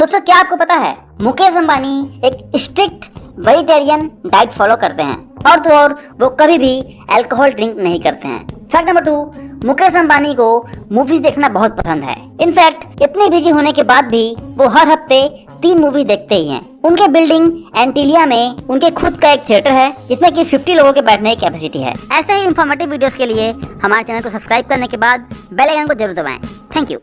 दोस्तों, क्या आपको पता है, मुकेश अंबानी एक स्ट्रिक्ट वेजिटेरियन डाइट फॉलो करते हैं। और तो और, वो कभी भी अल्कोहल ड्रिंक नहीं करते हैं। Fact number two Mukesh Ambani को मूवीज़ देखना बहुत पसंद है। इनफैक्ट इतने बिज़ी होने के बाद भी वो हर हफ़्ते तीन मूवी देखते ही हैं। उनके बिल्डिंग एंटीलिया में उनके खुद का एक थिएटर है, जिसमें कि 50 लोगों के बैठने की कैपेसिटी है। ऐसे ही इन्फॉर्मेटिव वीडियोस के लिए हमारे चैनल को सब्सक्राइब करने के बाद बेल आइकन को ज़रूर दबाएँ। Thank you